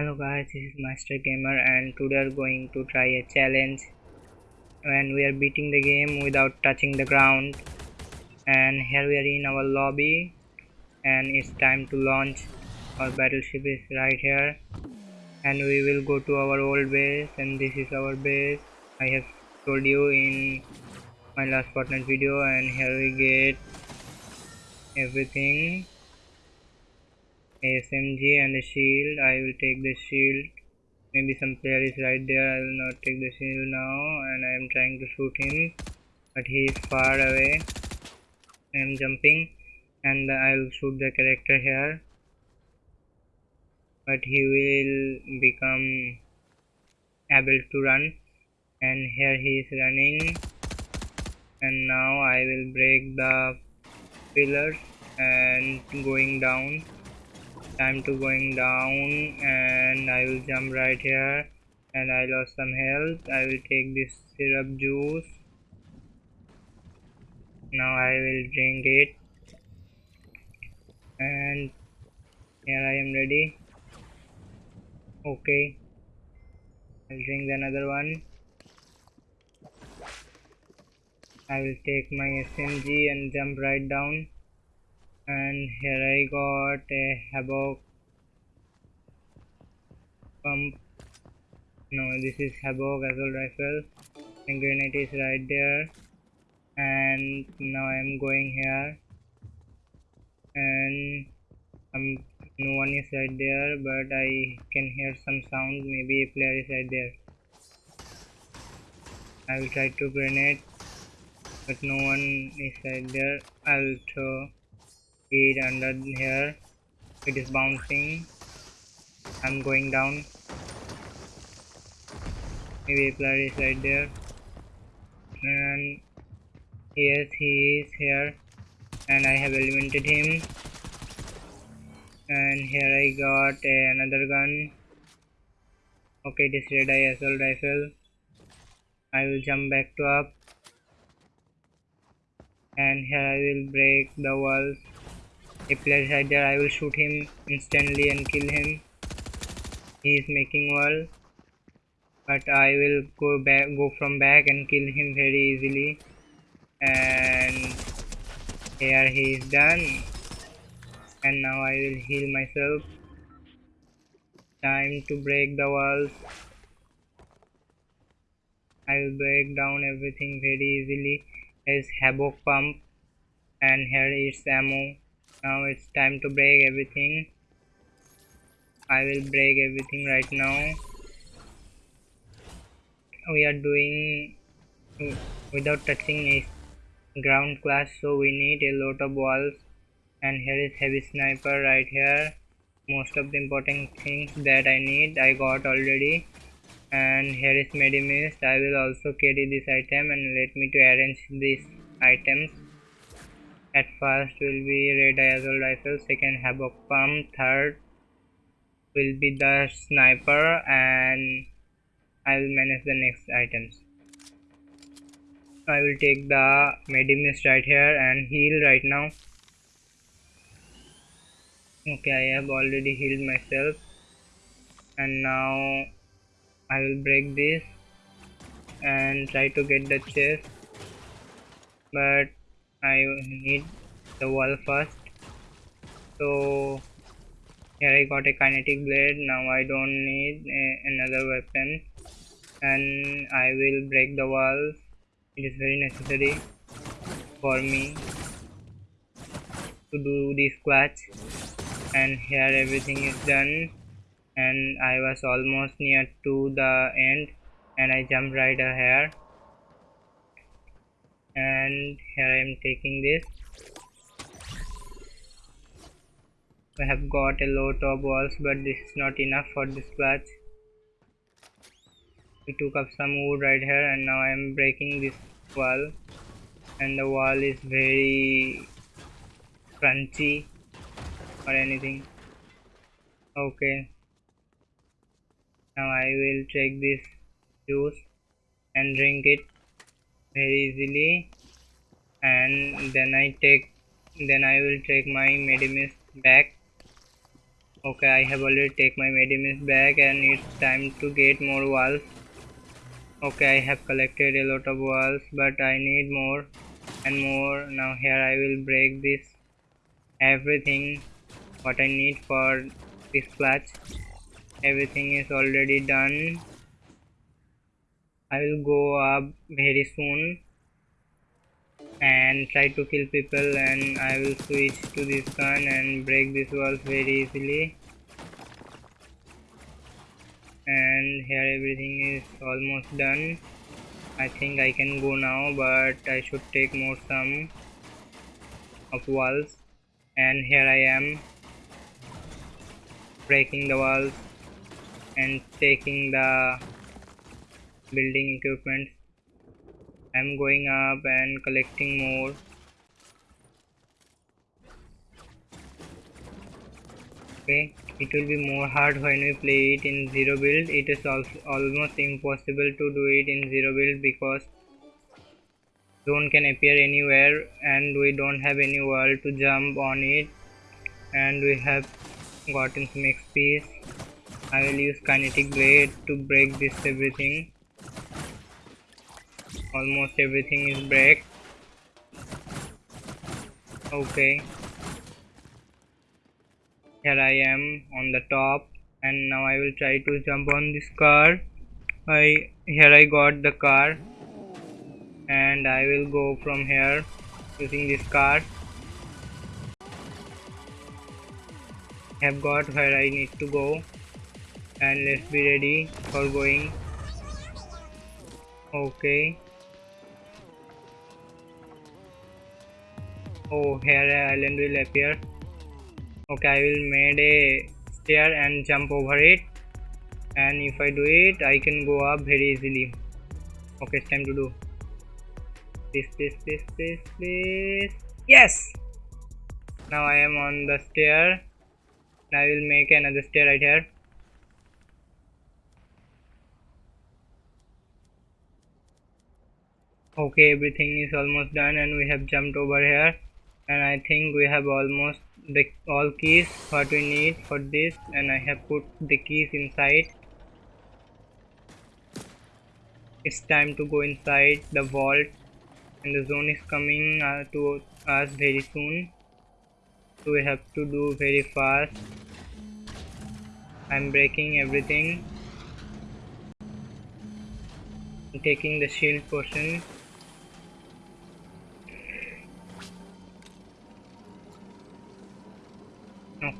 hello guys this is master gamer and today we are going to try a challenge. And we are beating the game without touching the ground. And here we are in our lobby. And it's time to launch. Our battleship is right here. And we will go to our old base and this is our base. I have told you in my last Fortnite video and here we get everything SMG and the shield. I will take the shield. Maybe some player is right there. I will not take the shield now and I am trying to shoot him. But he is far away. I am jumping and I will shoot the character here. But he will become able to run and here he is running and now I will break the pillars and going down time to going down and I will jump right here and I lost some health. I will take this slurp juice. Now I will drink it. And here I am ready. Okay. I'll drink another one. I will take my SMG and jump right down and here I got a havoc pump. No this is havoc assault rifle. And grenade is right there. And now I'm going here. And um, no one is right there but I can hear some sound. Maybe a player is right there. I will try to grenade but no one is right there. I'll throw it under here. It is bouncing. I'm going down. Maybe a player is right there. And yes he is here. And I have eliminated him. And here I got another gun. Okay this red eye assault rifle. I will jump back to up. And here I will break the walls if player right there I will shoot him instantly and kill him. He is making wall. But I will go back go from back and kill him very easily. And here he is done. And now I will heal myself. Time to break the walls. I will break down everything very easily. There is havoc pump. And here is ammo now it's time to break everything. I will break everything right now. We are doing without touching a ground class so we need a lot of walls. And here is heavy sniper right here. Most of the important things that I need I got already. And here is medimist I will also carry this item and let me to arrange these items at first will be red assault rifle second havoc pump third will be the sniper and I will manage the next items. I will take the medimist right here and heal right now. Okay I have already healed myself. And now I will break this and try to get the chest. But I need the wall first. So here I got a kinetic blade. Now I don't need another weapon. And I will break the walls it is very necessary for me to do this clutch. And here everything is done. And I was almost near to the end. And I jumped right here and here I am taking this. I have got a lot of walls but this is not enough for this clutch we took up some wood right here and now I am breaking this wall. And the wall is very crunchy or anything. Okay. Now I will take this juice and drink it easily. And then I take then I will take my medimist back okay i have already take my medimins back and it's time to get more walls okay i have collected a lot of walls but i need more and more. Now here i will break this everything what i need for this clutch. Everything is already done i will go up very soon and try to kill people and I will switch to this gun and break this walls very easily. And here everything is almost done. I think I can go now but I should take more some of walls. And here I am breaking the walls and taking the building equipment. I'm going up and collecting more. Okay it will be more hard when we play it in zero build. It is also almost impossible to do it in zero build because zone can appear anywhere and we don't have any wall to jump on it. And we have gotten some XP I will use kinetic blade to break this everything almost everything is break okay. Here I am on the top and now I will try to jump on this car. I here I got the car and I will go from here using this car. Have got where I need to go and let's be ready for going. Okay oh here an island will appear. Okay i will made a stair and jump over it. And if i do it i can go up very easily. Okay it's time to do. This this this this this. Yes! Now i am on the stair. I will make another stair right here. Okay everything is almost done and we have jumped over here and I think we have almost the all keys what we need for this. And I have put the keys inside. It's time to go inside the vault. And the zone is coming uh, to us very soon. So we have to do very fast. I'm breaking everything. I'm taking the shield portion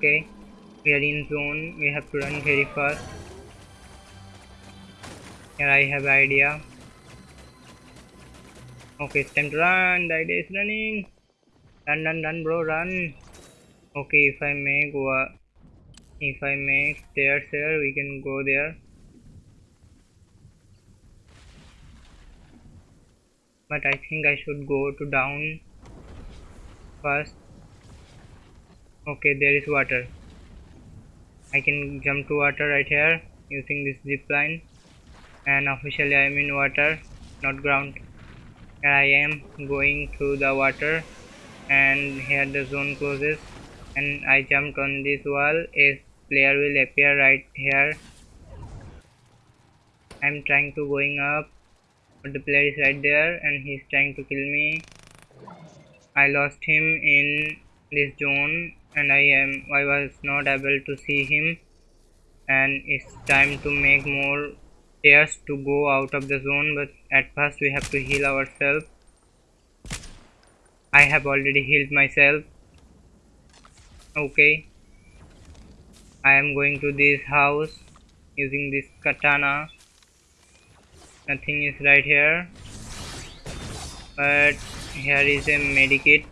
okay. We are in zone. We have to run very fast. Here I have idea. Okay it's time to run. The idea is running. Run run run bro run. Okay if I make what if I make stairs here we can go there. But I think I should go to down first okay there is water. I can jump to water right here using this zip line. And officially I am in water not ground. Here I am going through the water and here the zone closes. And I jumped on this wall a player will appear right here. I'm trying to going up but the player is right there and he's trying to kill me. I lost him in this zone and I am I was not able to see him. And it's time to make more stairs to go out of the zone but at first we have to heal ourselves. I have already healed myself. Okay. I am going to this house using this katana. Nothing is right here. But here is a medikit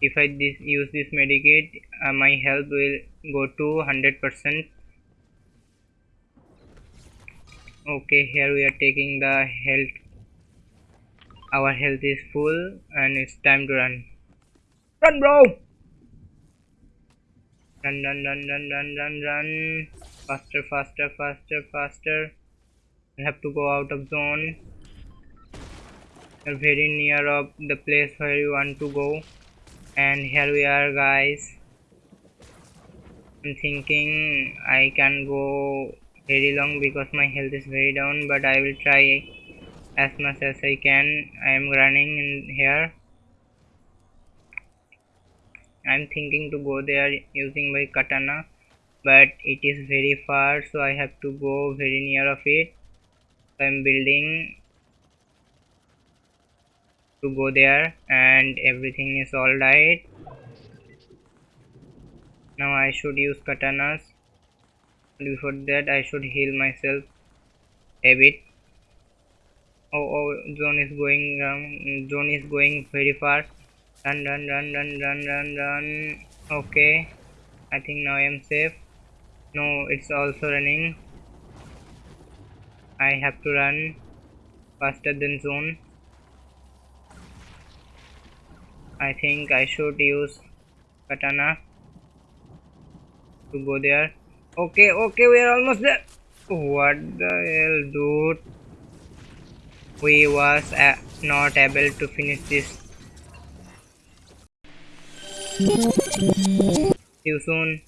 if I this, use this medikit uh, my health will go to 100% okay here we are taking the health. Our health is full and it's time to run. Run bro! Run run run run run run run. Faster faster faster faster. We have to go out of zone. We're very near of the place where you want to go and here we are guys. I'm thinking I can go very long because my health is very down but I will try as much as I can. I am running in here. I'm thinking to go there using my katana but it is very far so I have to go very near of it. I'm building to go there and everything is alright now I should use katanas. Before that I should heal myself a bit. Oh oh zone is going um, zone is going very fast. Run run run run run run run. Okay. I think now I am safe. No it's also running. I have to run faster than zone I think I should use katana to go there. Okay okay we are almost there. What the hell dude? We was uh, not able to finish this. See you soon